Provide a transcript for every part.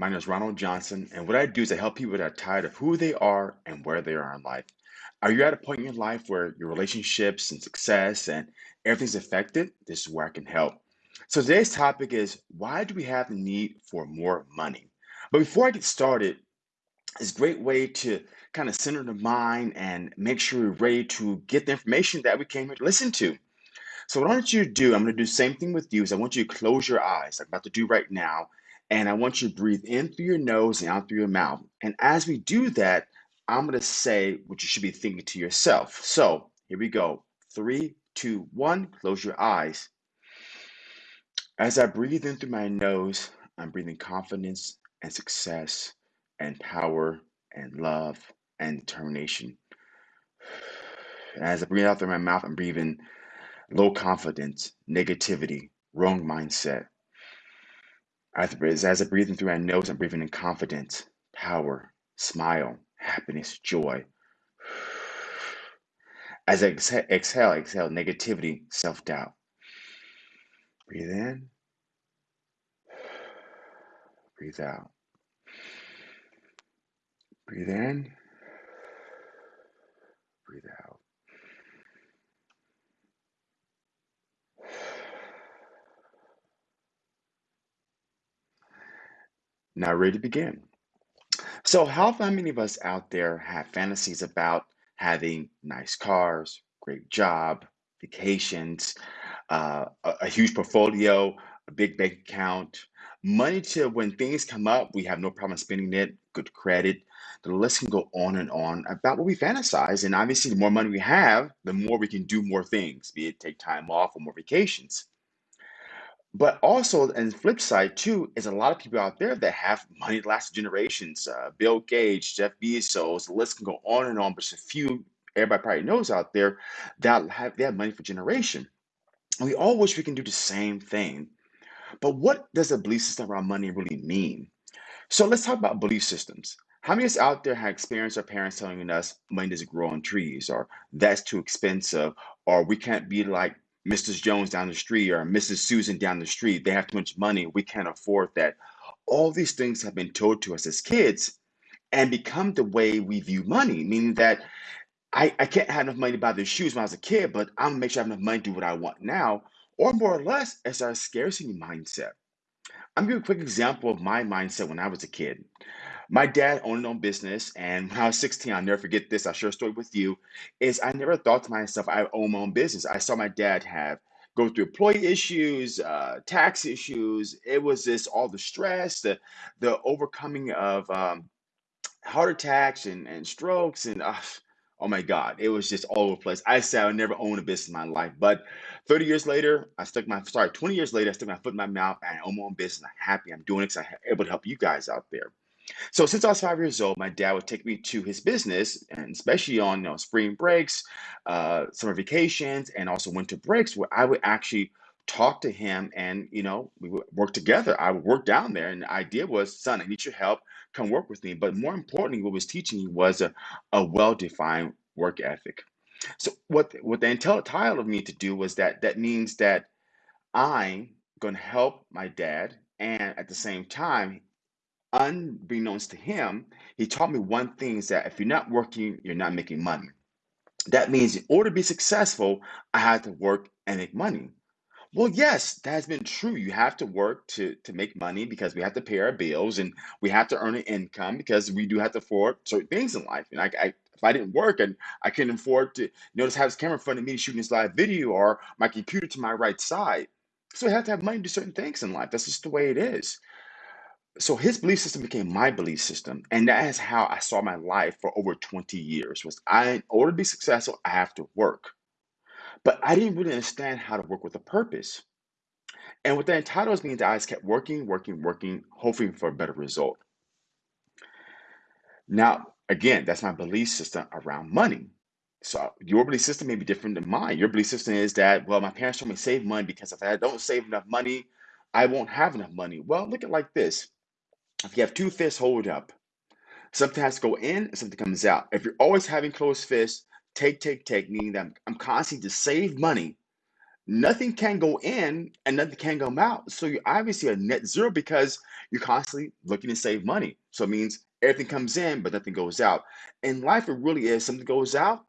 My name is Ronald Johnson, and what I do is I help people that are tired of who they are and where they are in life. Are you at a point in your life where your relationships and success and everything's affected? This is where I can help. So today's topic is why do we have the need for more money? But before I get started, it's a great way to kind of center the mind and make sure we're ready to get the information that we came here to listen to. So what I want you to do, I'm going to do the same thing with you, is I want you to close your eyes, like I'm about to do right now, and I want you to breathe in through your nose and out through your mouth. And as we do that, I'm going to say what you should be thinking to yourself. So here we go. Three, two, one. Close your eyes. As I breathe in through my nose, I'm breathing confidence and success and power and love and determination. And as I breathe out through my mouth, I'm breathing low confidence, negativity, wrong mindset. As as I breathe in through my nose, I'm breathing in confidence, power, smile, happiness, joy. As I exhale, exhale, exhale negativity, self doubt. Breathe in, breathe out. Breathe in, breathe out. Now, ready to begin. So, how many of us out there have fantasies about having nice cars, great job, vacations, uh, a, a huge portfolio, a big bank account, money to when things come up, we have no problem spending it, good credit. The list can go on and on about what we fantasize. And obviously, the more money we have, the more we can do more things, be it take time off or more vacations. But also, and flip side too, is a lot of people out there that have money lasts generations. Uh, Bill Gates, Jeff Bezos, the list can go on and on. But there's a few everybody probably knows out there that have they have money for generation. We all wish we can do the same thing. But what does a belief system around money really mean? So let's talk about belief systems. How many of us out there have experienced our parents telling us money doesn't grow on trees, or that's too expensive, or we can't be like Mrs. Jones down the street or Mrs. Susan down the street? They have too much money, we can't afford that. All these things have been told to us as kids and become the way we view money, meaning that I, I can't have enough money to buy the shoes when I was a kid, but I'm gonna make sure I have enough money to do what I want now. Or more or less, it's our scarcity mindset. I'm gonna give you a quick example of my mindset when I was a kid. My dad owned his own business, and when I was 16, I'll never forget this. I'll share a story with you. Is I never thought to myself I own my own business. I saw my dad have go through employee issues, uh, tax issues. It was just all the stress, the the overcoming of um, heart attacks and, and strokes and uh, oh my god it was just all over the place i said i would never own a business in my life but 30 years later i stuck my sorry 20 years later i stuck my foot in my mouth and i own my own business i'm happy i'm doing it because i'm able to help you guys out there so since I was five years old, my dad would take me to his business, and especially on you know, spring breaks, uh, summer vacations, and also winter breaks, where I would actually talk to him, and you know we would work together. I would work down there, and the idea was, son, I need your help. Come work with me. But more importantly, what was teaching me was a, a well-defined work ethic. So what what the intel title of me to do was that that means that I'm going to help my dad, and at the same time unbeknownst to him, he taught me one thing is that if you're not working, you're not making money. That means in order to be successful, I had to work and make money. Well, yes, that has been true. You have to work to to make money because we have to pay our bills and we have to earn an income because we do have to afford certain things in life. And I, I if I didn't work and I couldn't afford to notice have this camera in front of me shooting this live video or my computer to my right side. So I have to have money to do certain things in life. That's just the way it is. So his belief system became my belief system, and that is how I saw my life for over 20 years. Was I, in order to be successful, I have to work. But I didn't really understand how to work with a purpose. And what that entitles that I just kept working, working, working, hoping for a better result. Now, again, that's my belief system around money. So your belief system may be different than mine. Your belief system is that, well, my parents told me to save money because if I don't save enough money, I won't have enough money. Well, look at it like this. If you have two fists hold up, something has to go in and something comes out. If you're always having closed fists, take, take, take, meaning that I'm, constantly to save money, nothing can go in and nothing can come out. So you're obviously a net zero because you're constantly looking to save money. So it means everything comes in, but nothing goes out. In life, it really is something goes out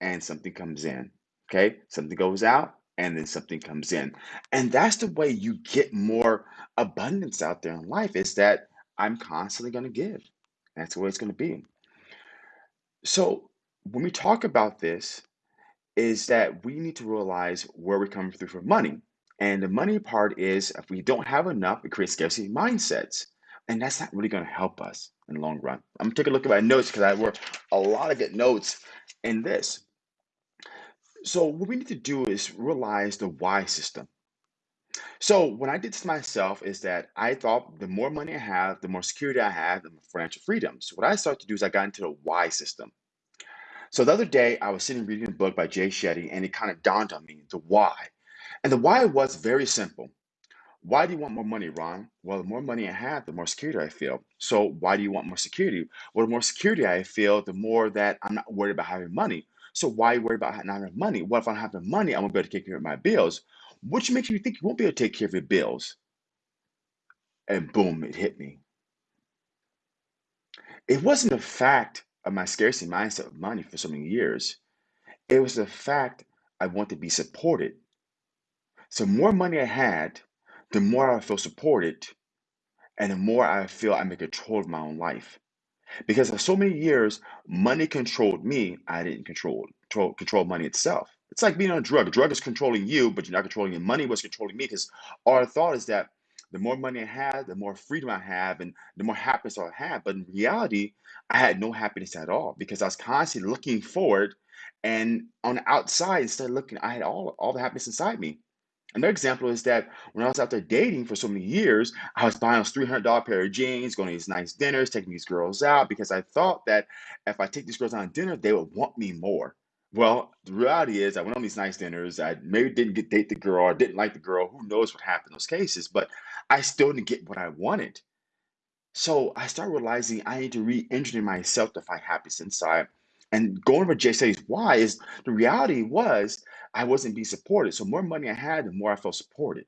and something comes in. Okay, something goes out and then something comes in, and that's the way you get more abundance out there in life. Is that I'm constantly going to give. That's the way it's going to be. So when we talk about this, is that we need to realize where we're coming through for money. And the money part is if we don't have enough, it creates scarcity mindsets. And that's not really going to help us in the long run. I'm gonna take a look at my notes because I work a lot of good notes in this. So what we need to do is realize the why system. So when I did this myself is that I thought the more money I have, the more security I have, the more financial freedom. So what I started to do is I got into the why system. So the other day I was sitting reading a book by Jay Shetty and it kind of dawned on me the why. And the why was very simple. Why do you want more money, Ron? Well, the more money I have, the more security I feel. So why do you want more security? Well, the more security I feel, the more that I'm not worried about having money. So why worried about not having money? What if I don't have the money, I'm gonna be able to take care of my bills, which makes you think you won't be able to take care of your bills. And boom, it hit me. It wasn't the fact of my scarcity mindset of money for so many years. It was the fact I want to be supported. So more money I had, the more I feel supported, and the more I feel I'm in control of my own life. Because for so many years, money controlled me. I didn't control control, control money itself. It's like being on a drug. A drug is controlling you, but you're not controlling it. Money was controlling me because our thought is that the more money I have, the more freedom I have, and the more happiness I'll have. But in reality, I had no happiness at all because I was constantly looking forward, and on the outside, instead of looking, I had all all the happiness inside me. Another example is that when I was out there dating for so many years, I was buying those $300 pair of jeans, going to these nice dinners, taking these girls out because I thought that if I take these girls out on dinner, they would want me more. Well, the reality is, I went on these nice dinners. I maybe didn't get date the girl, or didn't like the girl. Who knows what happened in those cases? But I still didn't get what I wanted. So I started realizing I need to re-engineer myself to find happiness inside. And going over Jay says why is the reality was I wasn't being supported. So more money I had, the more I felt supported.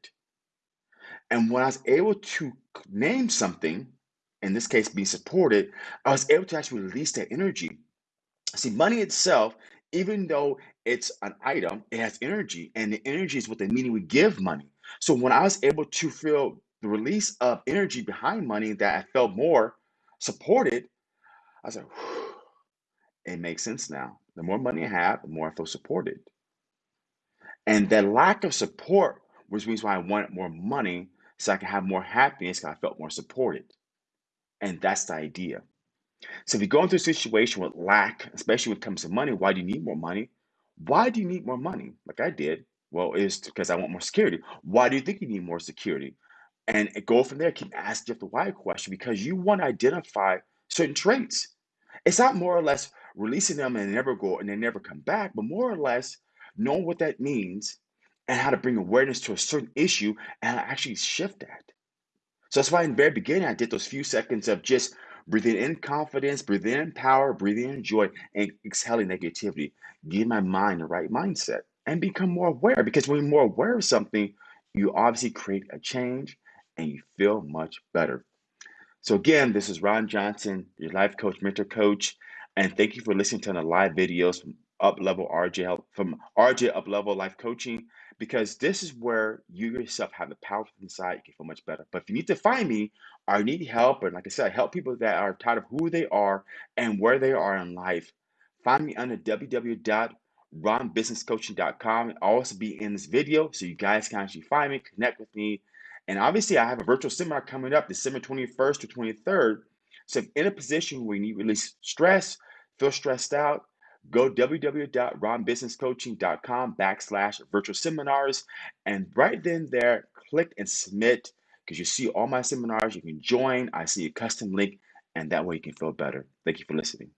And when I was able to name something, in this case being supported, I was able to actually release that energy. See, money itself, even though it's an item, it has energy, and the energy is what the meaning we give money. So when I was able to feel the release of energy behind money that I felt more supported, I was like, it makes sense now. The more money I have, the more I feel supported. And that lack of support was the reason why I wanted more money so I could have more happiness because I felt more supported. And that's the idea. So if you're going through a situation with lack, especially when it comes to money, why do you need more money? Why do you need more money? Like I did. Well, it's because I want more security. Why do you think you need more security? And go from there. Keep asking the why question because you want to identify certain traits. It's not more or less releasing them and they never go and they never come back, but more or less knowing what that means and how to bring awareness to a certain issue and actually shift that. So that's why in the very beginning, I did those few seconds of just breathing in confidence, breathing in power, breathing in joy, and exhaling negativity. Give my mind the right mindset and become more aware. Because when you're more aware of something, you obviously create a change and you feel much better. So again, this is Ron Johnson, your life coach, mentor coach, and thank you for listening to the live videos from Up Level RJ from RJ Up Level Life Coaching because this is where you yourself have the power inside. You can feel much better. But if you need to find me or need help, or like I said, I help people that are tired of who they are and where they are in life, find me under www.ronbusinesscoaching.com. It'll also be in this video so you guys can actually find me, connect with me, and obviously, I have a virtual seminar coming up December 21st to 23rd. So, if in a position where you need to release stress, feel stressed out, go www.ronbusinesscoaching.com backslash virtual seminars. And right then there, click and submit because you see all my seminars. You can join. I see a custom link, and that way you can feel better. Thank you for listening.